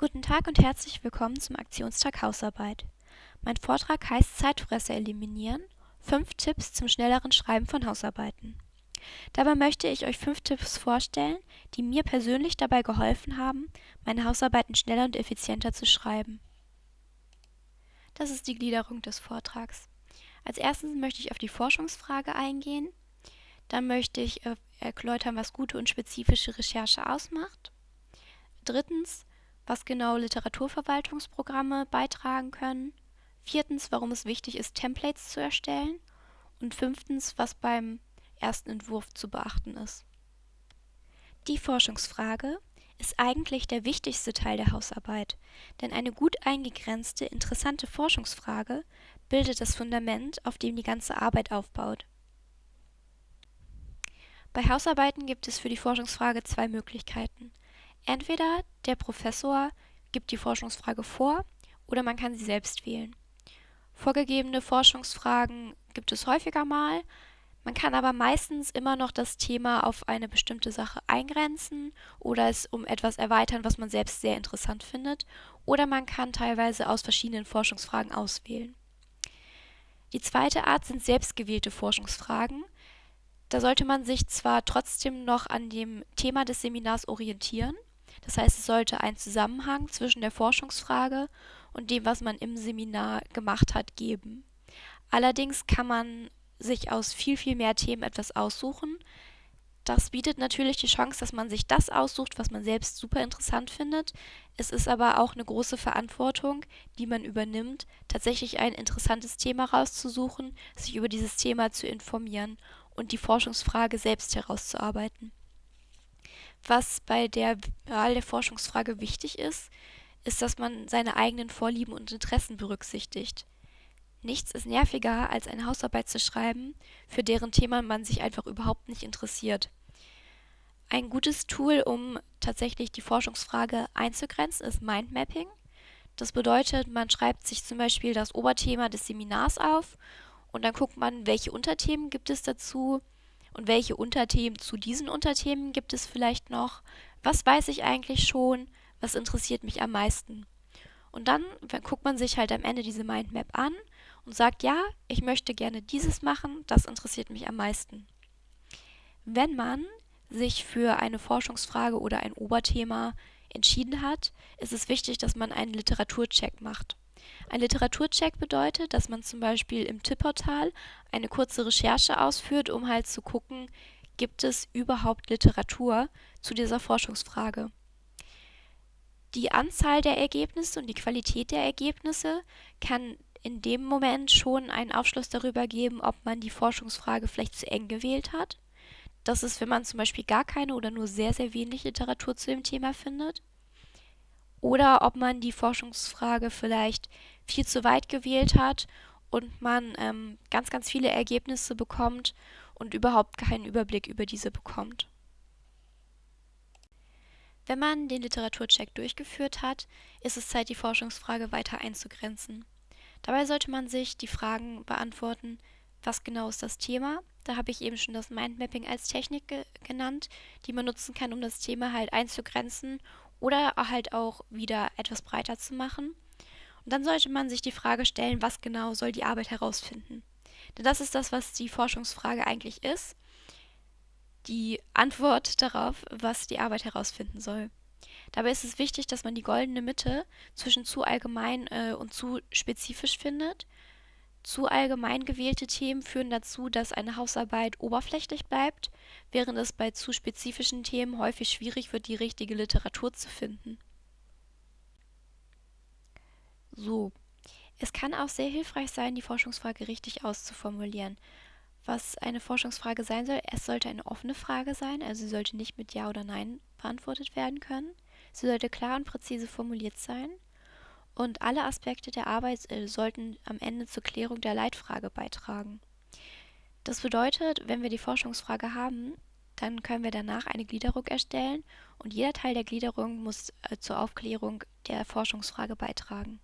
Guten Tag und herzlich willkommen zum Aktionstag Hausarbeit. Mein Vortrag heißt Zeitfresser eliminieren – fünf Tipps zum schnelleren Schreiben von Hausarbeiten. Dabei möchte ich euch fünf Tipps vorstellen, die mir persönlich dabei geholfen haben, meine Hausarbeiten schneller und effizienter zu schreiben. Das ist die Gliederung des Vortrags. Als erstes möchte ich auf die Forschungsfrage eingehen. Dann möchte ich äh, erläutern, was gute und spezifische Recherche ausmacht. Drittens was genau Literaturverwaltungsprogramme beitragen können, viertens, warum es wichtig ist, Templates zu erstellen und fünftens, was beim ersten Entwurf zu beachten ist. Die Forschungsfrage ist eigentlich der wichtigste Teil der Hausarbeit, denn eine gut eingegrenzte, interessante Forschungsfrage bildet das Fundament, auf dem die ganze Arbeit aufbaut. Bei Hausarbeiten gibt es für die Forschungsfrage zwei Möglichkeiten. Entweder der Professor gibt die Forschungsfrage vor oder man kann sie selbst wählen. Vorgegebene Forschungsfragen gibt es häufiger mal, man kann aber meistens immer noch das Thema auf eine bestimmte Sache eingrenzen oder es um etwas erweitern, was man selbst sehr interessant findet, oder man kann teilweise aus verschiedenen Forschungsfragen auswählen. Die zweite Art sind selbstgewählte Forschungsfragen. Da sollte man sich zwar trotzdem noch an dem Thema des Seminars orientieren, das heißt, es sollte einen Zusammenhang zwischen der Forschungsfrage und dem, was man im Seminar gemacht hat, geben. Allerdings kann man sich aus viel, viel mehr Themen etwas aussuchen. Das bietet natürlich die Chance, dass man sich das aussucht, was man selbst super interessant findet. Es ist aber auch eine große Verantwortung, die man übernimmt, tatsächlich ein interessantes Thema rauszusuchen, sich über dieses Thema zu informieren und die Forschungsfrage selbst herauszuarbeiten. Was bei der Wahl der Forschungsfrage wichtig ist, ist, dass man seine eigenen Vorlieben und Interessen berücksichtigt. Nichts ist nerviger, als eine Hausarbeit zu schreiben, für deren Thema man sich einfach überhaupt nicht interessiert. Ein gutes Tool, um tatsächlich die Forschungsfrage einzugrenzen, ist Mindmapping. Das bedeutet, man schreibt sich zum Beispiel das Oberthema des Seminars auf und dann guckt man, welche Unterthemen gibt es dazu, und welche Unterthemen zu diesen Unterthemen gibt es vielleicht noch? Was weiß ich eigentlich schon? Was interessiert mich am meisten? Und dann guckt man sich halt am Ende diese Mindmap an und sagt, ja, ich möchte gerne dieses machen, das interessiert mich am meisten. Wenn man sich für eine Forschungsfrage oder ein Oberthema entschieden hat, ist es wichtig, dass man einen Literaturcheck macht. Ein Literaturcheck bedeutet, dass man zum Beispiel im Tippportal eine kurze Recherche ausführt, um halt zu gucken, gibt es überhaupt Literatur zu dieser Forschungsfrage. Die Anzahl der Ergebnisse und die Qualität der Ergebnisse kann in dem Moment schon einen Aufschluss darüber geben, ob man die Forschungsfrage vielleicht zu eng gewählt hat. Das ist, wenn man zum Beispiel gar keine oder nur sehr, sehr wenig Literatur zu dem Thema findet oder ob man die Forschungsfrage vielleicht viel zu weit gewählt hat und man ähm, ganz, ganz viele Ergebnisse bekommt und überhaupt keinen Überblick über diese bekommt. Wenn man den Literaturcheck durchgeführt hat, ist es Zeit, die Forschungsfrage weiter einzugrenzen. Dabei sollte man sich die Fragen beantworten, was genau ist das Thema? Da habe ich eben schon das Mindmapping als Technik ge genannt, die man nutzen kann, um das Thema halt einzugrenzen oder halt auch wieder etwas breiter zu machen. Und dann sollte man sich die Frage stellen, was genau soll die Arbeit herausfinden? Denn das ist das, was die Forschungsfrage eigentlich ist. Die Antwort darauf, was die Arbeit herausfinden soll. Dabei ist es wichtig, dass man die goldene Mitte zwischen zu allgemein äh, und zu spezifisch findet zu allgemein gewählte Themen führen dazu, dass eine Hausarbeit oberflächlich bleibt, während es bei zu spezifischen Themen häufig schwierig wird, die richtige Literatur zu finden. So, es kann auch sehr hilfreich sein, die Forschungsfrage richtig auszuformulieren. Was eine Forschungsfrage sein soll, es sollte eine offene Frage sein, also sie sollte nicht mit Ja oder Nein beantwortet werden können. Sie sollte klar und präzise formuliert sein und alle Aspekte der Arbeit äh, sollten am Ende zur Klärung der Leitfrage beitragen. Das bedeutet, wenn wir die Forschungsfrage haben, dann können wir danach eine Gliederung erstellen und jeder Teil der Gliederung muss äh, zur Aufklärung der Forschungsfrage beitragen.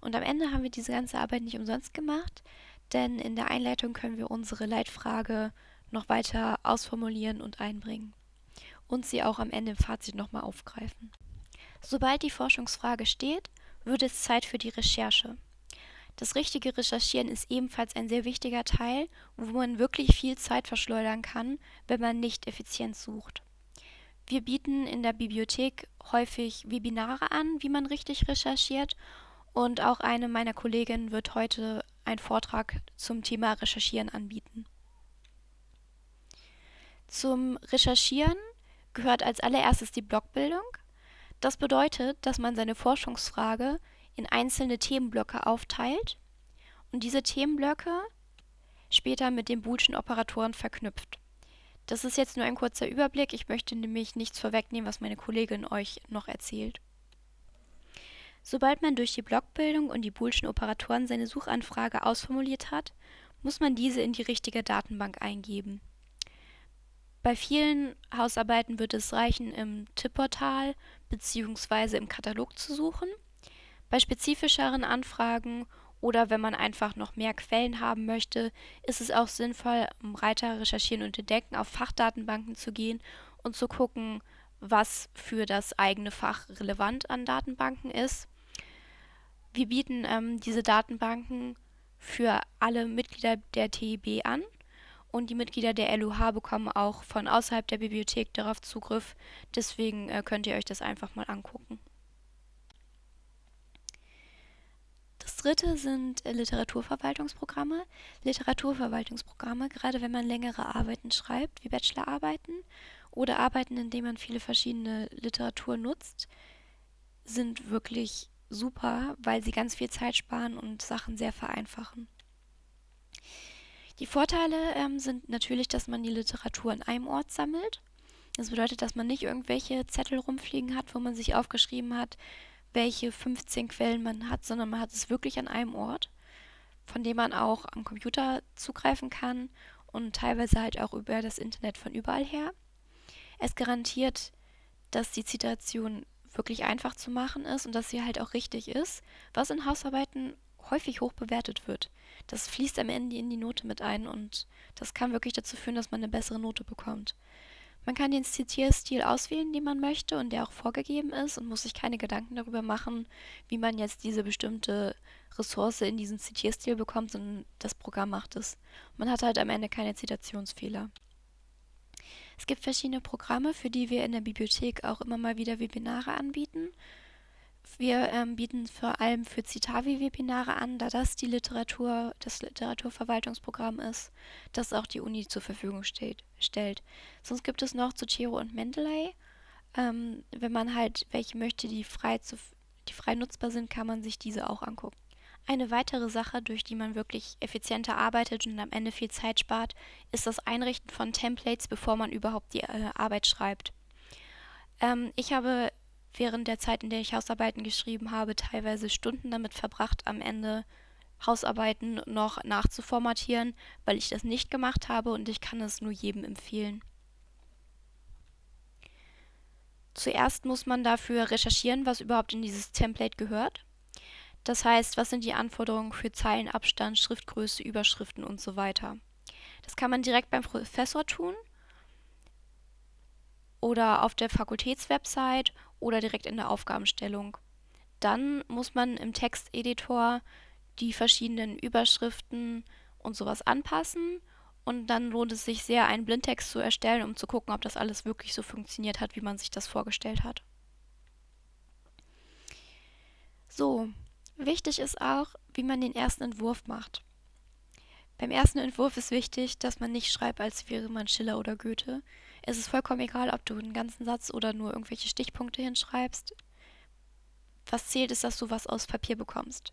Und am Ende haben wir diese ganze Arbeit nicht umsonst gemacht, denn in der Einleitung können wir unsere Leitfrage noch weiter ausformulieren und einbringen und sie auch am Ende im Fazit nochmal aufgreifen. Sobald die Forschungsfrage steht, wird es Zeit für die Recherche. Das richtige Recherchieren ist ebenfalls ein sehr wichtiger Teil, wo man wirklich viel Zeit verschleudern kann, wenn man nicht effizient sucht. Wir bieten in der Bibliothek häufig Webinare an, wie man richtig recherchiert und auch eine meiner Kolleginnen wird heute einen Vortrag zum Thema Recherchieren anbieten. Zum Recherchieren gehört als allererstes die Blockbildung. Das bedeutet, dass man seine Forschungsfrage in einzelne Themenblöcke aufteilt und diese Themenblöcke später mit den Boolschen Operatoren verknüpft. Das ist jetzt nur ein kurzer Überblick. Ich möchte nämlich nichts vorwegnehmen, was meine Kollegin euch noch erzählt. Sobald man durch die Blockbildung und die Boolschen Operatoren seine Suchanfrage ausformuliert hat, muss man diese in die richtige Datenbank eingeben. Bei vielen Hausarbeiten wird es reichen, im Tippportal bzw. im Katalog zu suchen. Bei spezifischeren Anfragen oder wenn man einfach noch mehr Quellen haben möchte, ist es auch sinnvoll, im Reiter Recherchieren und Entdecken auf Fachdatenbanken zu gehen und zu gucken, was für das eigene Fach relevant an Datenbanken ist. Wir bieten ähm, diese Datenbanken für alle Mitglieder der TIB an und die Mitglieder der LUH bekommen auch von außerhalb der Bibliothek darauf Zugriff. Deswegen äh, könnt ihr euch das einfach mal angucken. Das dritte sind äh, Literaturverwaltungsprogramme. Literaturverwaltungsprogramme, gerade wenn man längere Arbeiten schreibt, wie Bachelorarbeiten oder Arbeiten, in denen man viele verschiedene Literatur nutzt, sind wirklich super, weil sie ganz viel Zeit sparen und Sachen sehr vereinfachen. Die Vorteile ähm, sind natürlich, dass man die Literatur an einem Ort sammelt. Das bedeutet, dass man nicht irgendwelche Zettel rumfliegen hat, wo man sich aufgeschrieben hat, welche 15 Quellen man hat, sondern man hat es wirklich an einem Ort, von dem man auch am Computer zugreifen kann und teilweise halt auch über das Internet von überall her. Es garantiert, dass die Zitation wirklich einfach zu machen ist und dass sie halt auch richtig ist, was in Hausarbeiten häufig hoch bewertet wird. Das fließt am Ende in die Note mit ein und das kann wirklich dazu führen, dass man eine bessere Note bekommt. Man kann den Zitierstil auswählen, den man möchte und der auch vorgegeben ist und muss sich keine Gedanken darüber machen, wie man jetzt diese bestimmte Ressource in diesen Zitierstil bekommt, sondern das Programm macht es. Man hat halt am Ende keine Zitationsfehler. Es gibt verschiedene Programme, für die wir in der Bibliothek auch immer mal wieder Webinare anbieten. Wir ähm, bieten vor allem für Citavi Webinare an, da das die Literatur, das Literaturverwaltungsprogramm ist, das auch die Uni zur Verfügung steht, stellt. Sonst gibt es noch Zotero und Mendeley. Ähm, wenn man halt welche möchte, die frei, zu, die frei nutzbar sind, kann man sich diese auch angucken. Eine weitere Sache, durch die man wirklich effizienter arbeitet und am Ende viel Zeit spart, ist das Einrichten von Templates, bevor man überhaupt die äh, Arbeit schreibt. Ähm, ich habe während der Zeit, in der ich Hausarbeiten geschrieben habe, teilweise Stunden damit verbracht, am Ende Hausarbeiten noch nachzuformatieren, weil ich das nicht gemacht habe und ich kann es nur jedem empfehlen. Zuerst muss man dafür recherchieren, was überhaupt in dieses Template gehört. Das heißt, was sind die Anforderungen für Zeilenabstand, Schriftgröße, Überschriften und so weiter. Das kann man direkt beim Professor tun oder auf der Fakultätswebsite oder direkt in der Aufgabenstellung. Dann muss man im Texteditor die verschiedenen Überschriften und sowas anpassen und dann lohnt es sich sehr, einen Blindtext zu erstellen, um zu gucken, ob das alles wirklich so funktioniert hat, wie man sich das vorgestellt hat. So, Wichtig ist auch, wie man den ersten Entwurf macht. Beim ersten Entwurf ist wichtig, dass man nicht schreibt, als wäre man Schiller oder Goethe. Es ist vollkommen egal, ob du einen ganzen Satz oder nur irgendwelche Stichpunkte hinschreibst. Was zählt, ist, dass du was aus Papier bekommst.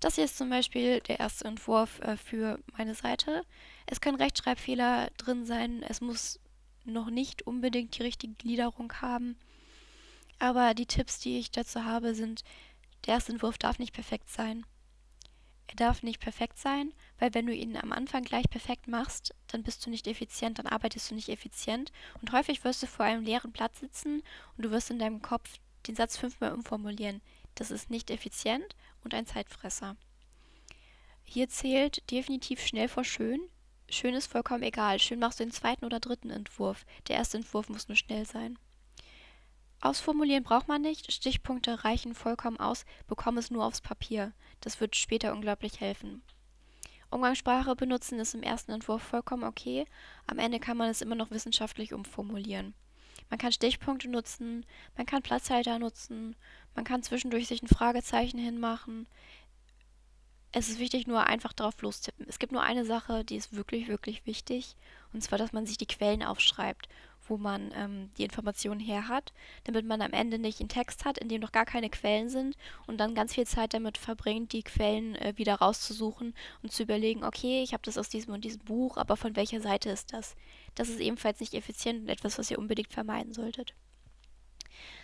Das hier ist zum Beispiel der erste Entwurf äh, für meine Seite. Es können Rechtschreibfehler drin sein. Es muss noch nicht unbedingt die richtige Gliederung haben. Aber die Tipps, die ich dazu habe, sind, der erste Entwurf darf nicht perfekt sein. Er darf nicht perfekt sein, weil wenn du ihn am Anfang gleich perfekt machst, dann bist du nicht effizient, dann arbeitest du nicht effizient und häufig wirst du vor einem leeren Blatt sitzen und du wirst in deinem Kopf den Satz fünfmal umformulieren. Das ist nicht effizient und ein Zeitfresser. Hier zählt definitiv schnell vor schön. Schön ist vollkommen egal. Schön machst du den zweiten oder dritten Entwurf. Der erste Entwurf muss nur schnell sein. Ausformulieren braucht man nicht, Stichpunkte reichen vollkommen aus, bekomme es nur aufs Papier. Das wird später unglaublich helfen. Umgangssprache benutzen ist im ersten Entwurf vollkommen okay, am Ende kann man es immer noch wissenschaftlich umformulieren. Man kann Stichpunkte nutzen, man kann Platzhalter nutzen, man kann zwischendurch sich ein Fragezeichen hinmachen. Es ist wichtig, nur einfach drauf lostippen. Es gibt nur eine Sache, die ist wirklich, wirklich wichtig, und zwar, dass man sich die Quellen aufschreibt wo man ähm, die Informationen her hat, damit man am Ende nicht einen Text hat, in dem noch gar keine Quellen sind und dann ganz viel Zeit damit verbringt, die Quellen äh, wieder rauszusuchen und zu überlegen, okay, ich habe das aus diesem und diesem Buch, aber von welcher Seite ist das? Das ist ebenfalls nicht effizient und etwas, was ihr unbedingt vermeiden solltet.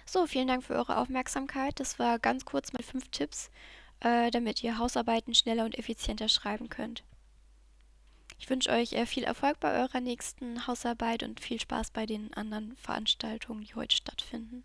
So, vielen Dank für eure Aufmerksamkeit. Das war ganz kurz mit fünf Tipps, äh, damit ihr Hausarbeiten schneller und effizienter schreiben könnt. Ich wünsche euch äh, viel Erfolg bei eurer nächsten Hausarbeit und viel Spaß bei den anderen Veranstaltungen, die heute stattfinden.